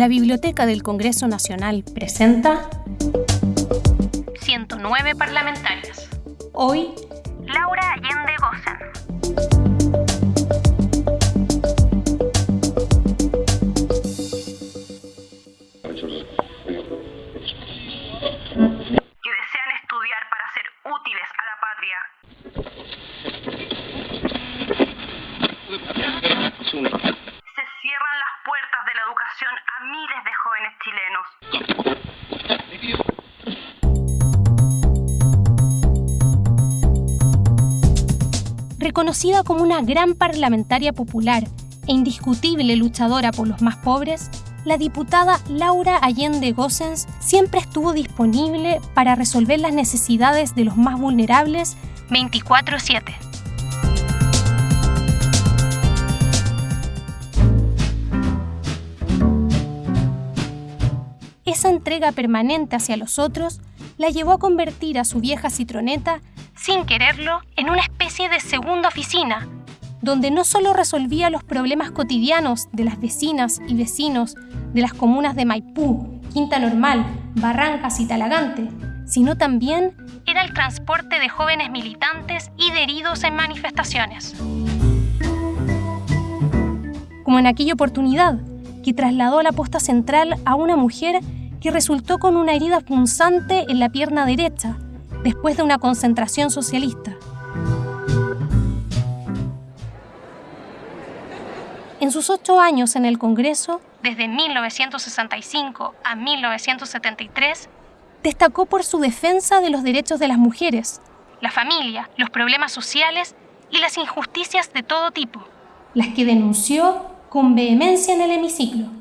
La Biblioteca del Congreso Nacional presenta 109 parlamentarias. Hoy, Laura Allende a miles de jóvenes chilenos. Reconocida como una gran parlamentaria popular e indiscutible luchadora por los más pobres, la diputada Laura Allende Gossens siempre estuvo disponible para resolver las necesidades de los más vulnerables 24/7. Entrega permanente hacia los otros la llevó a convertir a su vieja citroneta, sin quererlo, en una especie de segunda oficina, donde no solo resolvía los problemas cotidianos de las vecinas y vecinos de las comunas de Maipú, Quinta Normal, Barrancas y Talagante, sino también era el transporte de jóvenes militantes y de heridos en manifestaciones. Como en aquella oportunidad, que trasladó a la posta central a una mujer que resultó con una herida punzante en la pierna derecha después de una concentración socialista. En sus ocho años en el Congreso, desde 1965 a 1973, destacó por su defensa de los derechos de las mujeres, la familia, los problemas sociales y las injusticias de todo tipo, las que denunció con vehemencia en el hemiciclo.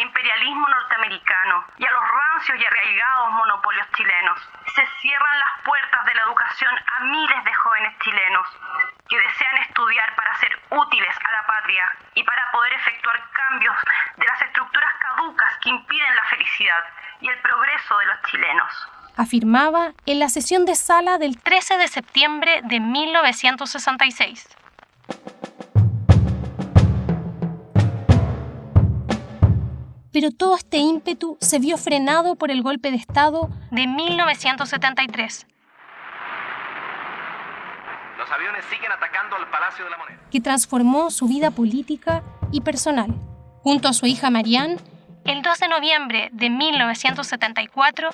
Imperialismo norteamericano y a los rancios y arraigados monopolios chilenos, se cierran las puertas de la educación a miles de jóvenes chilenos que desean estudiar para ser útiles a la patria y para poder efectuar cambios de las estructuras caducas que impiden la felicidad y el progreso de los chilenos. afirmaba en la sesión de sala del 13 de septiembre de 1966. Pero todo este ímpetu se vio frenado por el golpe de Estado de 1973, Los aviones siguen atacando al Palacio de la Moneda. que transformó su vida política y personal. Junto a su hija Marianne, el 2 de noviembre de 1974,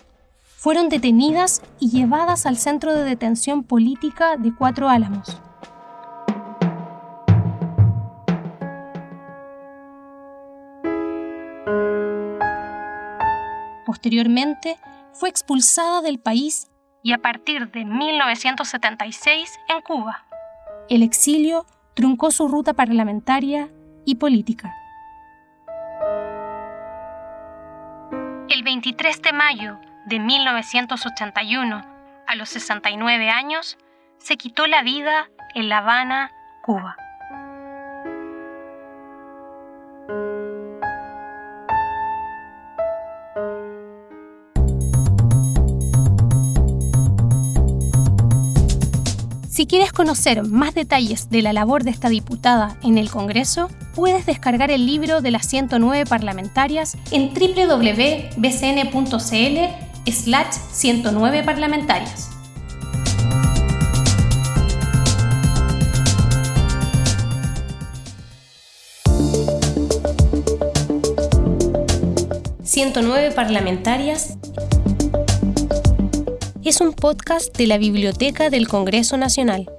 fueron detenidas y llevadas al centro de detención política de Cuatro Álamos. Posteriormente, fue expulsada del país y a partir de 1976 en Cuba. El exilio truncó su ruta parlamentaria y política. El 23 de mayo de 1981, a los 69 años, se quitó la vida en La Habana, Cuba. Si quieres conocer más detalles de la labor de esta diputada en el Congreso, puedes descargar el libro de las 109 parlamentarias en www.bcn.cl slash 109 parlamentarias. «109 parlamentarias» es un podcast de la Biblioteca del Congreso Nacional.